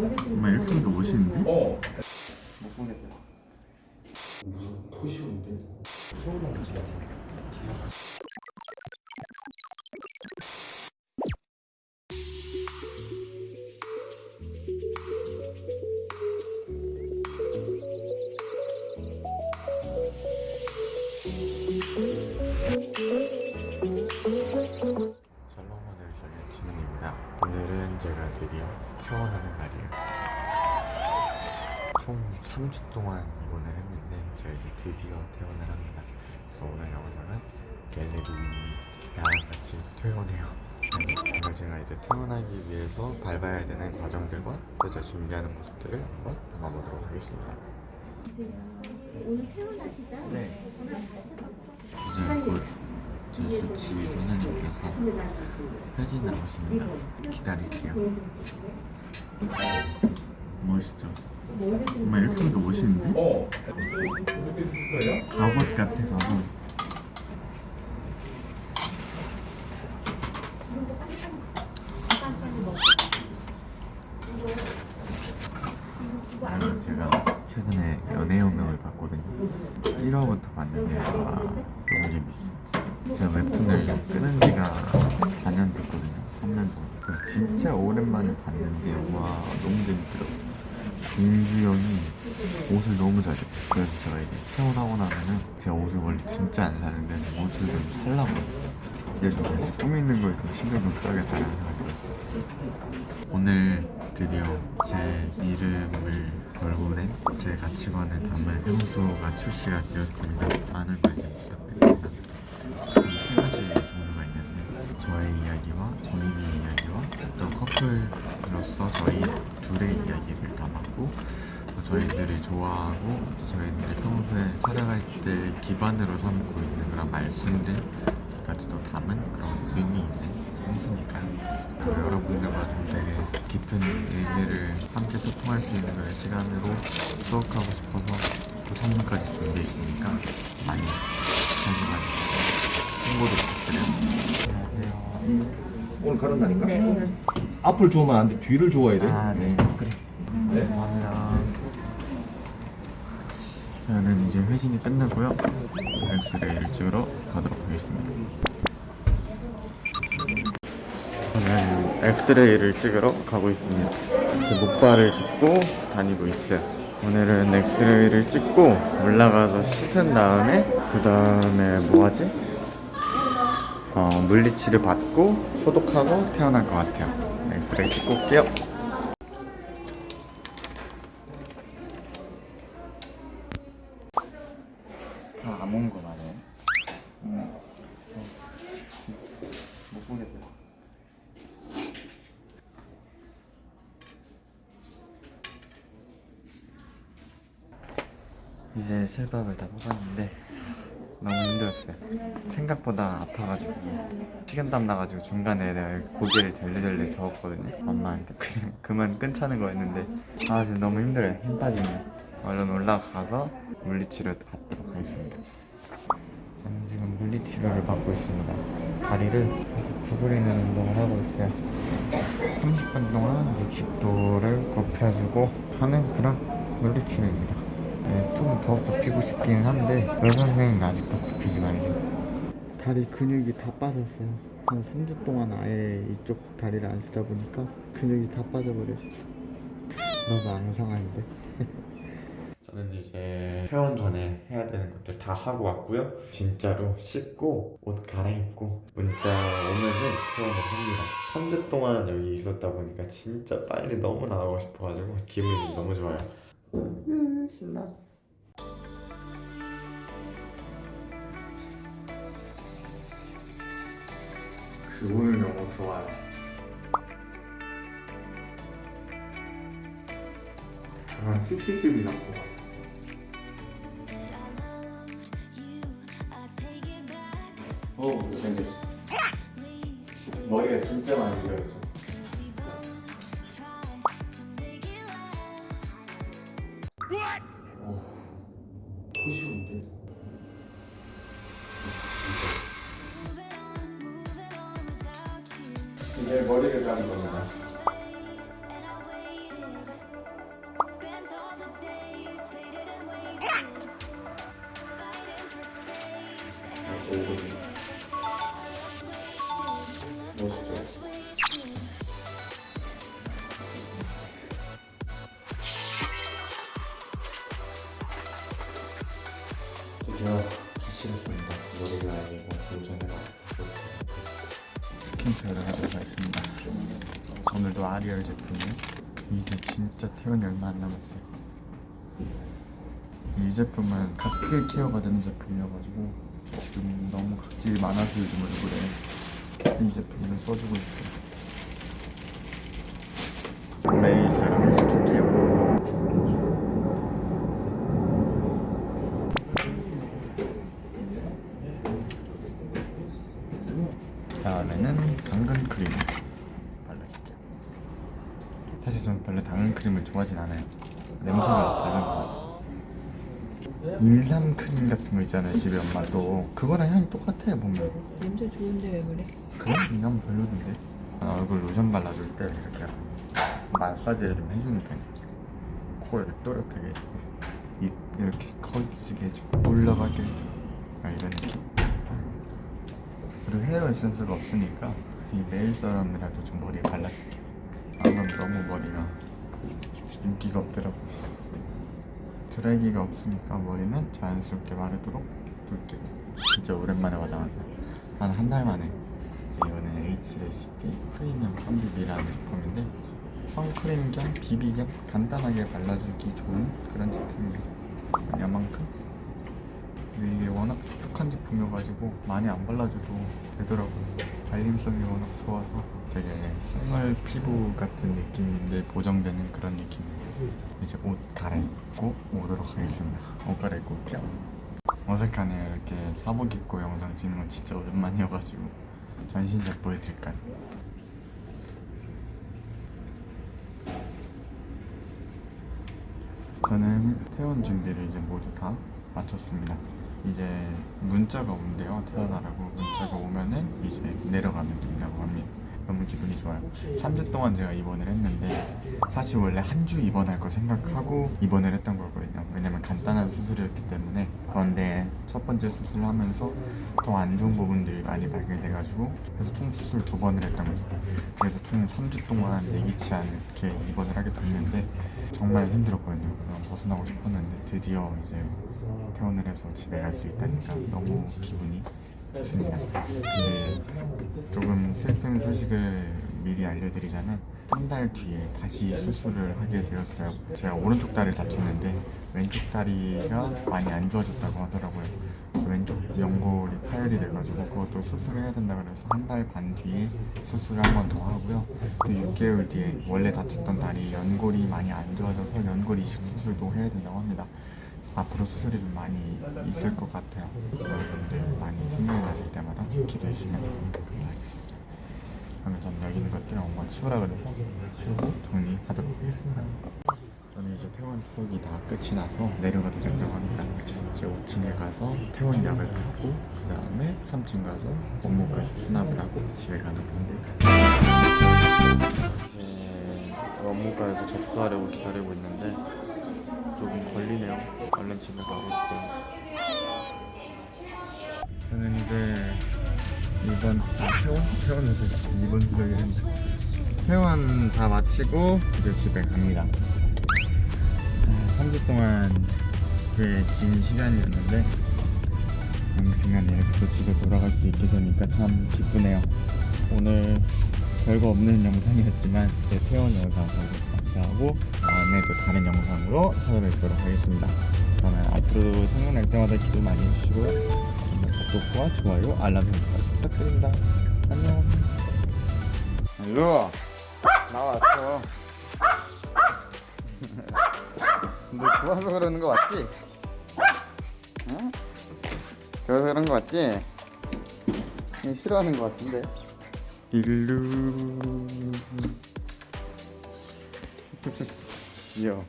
정말 이렇게 하니까 멋있는데? 어. 못 보겠다. 무슨 토시인데? 샬롬 갤레리랑 같이 퇴원해요. 오늘 제가 이제 퇴원하기 위해서 밟아야 되는 과정들과 또 제가 준비하는 모습들을 한번 담아보도록 하겠습니다. 오늘 퇴원하시죠? 네. 이제 곧제 주치 선생님께서 회진 나오십니다. 기다릴게요. 멋있죠? 정말 이렇게 하니까 멋있는데? 어. 로봇 같아서 아, 제가 최근에 연애 운명을 봤거든요 1화부터 봤는데 와 너무 재밌어 제가 웹툰을 끊은 지가 4년 됐거든요. 3년 정도. 진짜 오랜만에 봤는데 와 너무 재밌더라고요. 민주 형이 옷을 너무 잘 입어요. 그래서 제가 이제 퇴원하고 나면은 제가 옷을 원래 진짜 안 사는데 옷을 좀 살라고 그래서 다시 꾸미는 거에 좀 신경 좀 써야겠다는 생각이 들었어요. 오늘 드디어 제 이름을 낸제 가치관을 담은 향수가 출시가 되었습니다. 많은 관심 부탁드립니다. 세 가지 종류가 있는데 저의 이야기와 정인이의 이야기와 또 커플로서 저희 둘의 이야기를 담았고 또 저희들이 좋아하고 또 저희들이 평소에 살아갈 때 기반으로 삼고 있는 그런 말씀들까지도 담은 그런 의미 있는 향수니까요 또 여러분들과 좀 되게 깊은 의미를 함께 소통할 수 있는 그런 시간으로 수업하고 싶어서 또 선물까지 준비해 있으니까 많이 관심 가주세요 홍보도 부탁드려요 안녕하세요 오늘 가는 날인가? 네, 오늘. 앞을 좋아하면 안 돼. 뒤를 좋아해야 돼. 아, 네. 그래. 네. 감사합니다. 저는 이제 회신이 끝나고요. 엑스레이를 찍으러 가도록 하겠습니다. 저는 엑스레이를 찍으러 가고 있습니다. 목발을 짚고 다니고 있어요. 오늘은 엑스레이를 찍고 올라가서 씻은 다음에 그 다음에 뭐하지? 어, 물리치를 받고 소독하고 태어날 것 같아요. 엑스레이 찍고 올게요. 다 안 온 거만해. 음. 못 보겠다. 이제 실밥을 다 뽑았는데 너무 힘들었어요. 생각보다 아파가지고 식은땀 나가지고 중간에 내가 고개를 절레절레 저었거든요. 엄마한테 그냥 그만 끊자는 거였는데 아 지금 너무 힘들어요. 힘 빠지네. 얼른 올라가서 물리치료 받도록 하겠습니다. 저는 지금 물리치료를 받고 있습니다. 다리를 구부리는 운동을 하고 있어요. 30분 동안 60도를 굽혀주고 하는 그런 물리치료입니다. 네, 좀더 굽히고 싶긴 한데 의사 선생님은 아직도 굽히지 말래요. 다리 근육이 다 빠졌어요. 한 3주 동안 아예 이쪽 다리를 안 쓰다 보니까 근육이 다 빠져버렸어. 너무 앙상한데. 저는 이제 퇴원 전에 해야 되는 것들 다 하고 왔고요. 진짜로 씻고 옷 갈아입고 문자 오면은 퇴원을 합니다. 3주 동안 여기 있었다 보니까 진짜 빨리 너무 나가고 싶어가지고 기분이 너무 좋아요. 음, 신나. 그 오늘 너무 좋아요. 아, 씩씩씩이 났고. 어, 못생겼어. 머리가 진짜 많이. 토 이제 머리를 감는 겁니다. 멋있죠? 드디어 기시했습니다 머리가 아니고 그 요즘에 스킨케어를 오늘도 아리얼 제품이에요. 이제 진짜 퇴원이 얼마 안 남았어요. 이 제품은 각질 케어가 되는 제품이어가지고 지금 너무 각질이 많아서 요즘 얼굴에 이 제품을 써주고 있어요. 매일 세럼을 줄게요. 다음에는 당근 크림 저는 별로 당근 크림을 좋아하진 않아요. 냄새가 다른 거. 인삼 크림 같은 거 있잖아요 집에 엄마도 그거랑 향이 똑같아요 보면 냄새 좋은데 왜 그래? 그래? 인삼 별로던데 아, 얼굴 로션 발라줄 때 이렇게 마사지를 좀 해주는 편이에요 코 이렇게 또렷하게 해주고 입 이렇게 커지게 해주고 올라가게 해주고 아, 이런 느낌 그리고 헤어 에센스가 없으니까 이 메일 세럼이라도 좀 머리에 발라줄게요 안 그러면 너무 머리가 인기가 없더라고. 드라이기가 없으니까 머리는 자연스럽게 마르도록 둘게요 진짜 오랜만에 화장한다. 한한 달 만에. 이거는 H레시피 프리미엄 선비비라는 제품인데 선크림 겸 비비 겸 간단하게 발라주기 좋은 그런 제품이에요. 야만큼 근데 이게 워낙 촉촉한 제품이어가지고 많이 안 발라줘도 되더라고요. 발림성이 워낙 좋아서 되게 생활 피부 같은 느낌인데 보정되는 그런 느낌이에요. 이제 옷 갈아입고 오도록 하겠습니다. 옷 갈아입고 올게요. 어색하네요. 이렇게 사복 입고 영상 찍는 건 진짜 오랜만이어가지고 전신제 보여드릴까요? 저는 퇴원 준비를 이제 모두 다 마쳤습니다. 이제 문자가 온대요. 퇴원하라고 문자가 오면은 이제 내려가면 된다고 합니다. 너무 기분이 좋아요. 3주 동안 제가 입원을 했는데 사실 원래 한 주 입원할 거 생각하고 입원을 했던 거거든요. 왜냐면 간단한 수술이었기 때문에 그런데 첫 번째 수술을 하면서 더 안 좋은 부분들이 많이 발견돼가지고 그래서 총 수술 두 번을 했던 거죠. 그래서 총 3주 동안 예기치 않게 입원을 하게 됐는데 정말 힘들었거든요. 그냥 벗어나고 싶었는데 드디어 이제 퇴원을 해서 집에 갈 수 있다니까 너무 기분이 좋습니다. 근데 조금 슬픈 소식을 미리 알려드리자면 한 달 뒤에 다시 수술을 하게 되었어요. 제가 오른쪽 다리를 다쳤는데 왼쪽 다리가 많이 안 좋아졌다고 하더라고요. 왼쪽 연골이 파열이 돼가지고 그것도 수술을 해야 된다 그래서 한 달 반 뒤에 수술을 한 번 더 하고요. 또 6개월 뒤에 원래 다쳤던 다리 연골이 많이 안 좋아져서 연골 이식 수술도 해야 된다고 합니다. 앞으로 수술이 좀 많이 있을 것 같아요. 여러분들 많이 힘을 가질 때마다 기도해 주시면 감사하겠습니다. 그러면 저는 여기 있는 것들 엄마 치우라 그래서 치우고 정리하도록 하겠습니다. 저는 이제 퇴원 수속이 다 끝이 나서 내려가도 된다고 합니다. 이제 5층에 가서 퇴원 약을 받고 그 다음에 3층 가서 원무까지 수납을 하고 집에 가는 건데 이제 원무과에서 접수하려고 기다리고 있는데 조금 걸리네요. 얼른 집에 가고 있어요. 저는 이제 이번 아, 퇴원? 퇴원에서 이번 수적이 했는데 퇴원 다 마치고 이제 집에 갑니다. 아, 3주 동안 꽤 긴 시간이었는데 아무튼간에 이렇게 또 집에 돌아갈 수 있게 되니까 참 기쁘네요. 오늘 별거 없는 영상이었지만 제 퇴원 영상 보고 감사하고 다음에 또 다른 영상으로 찾아뵙도록 하겠습니다. 그러면 앞으로도 생각날 때마다 기도 많이 해주시고요. 구독과 좋아요, 알람 설정까지 부탁드립니다. 안녕. 일로 나왔어. 너 좋아서 그러는 거 맞지? 응? 좋아서 그런 거 맞지? 싫어하는 거 같은데. 일루. 귀여워.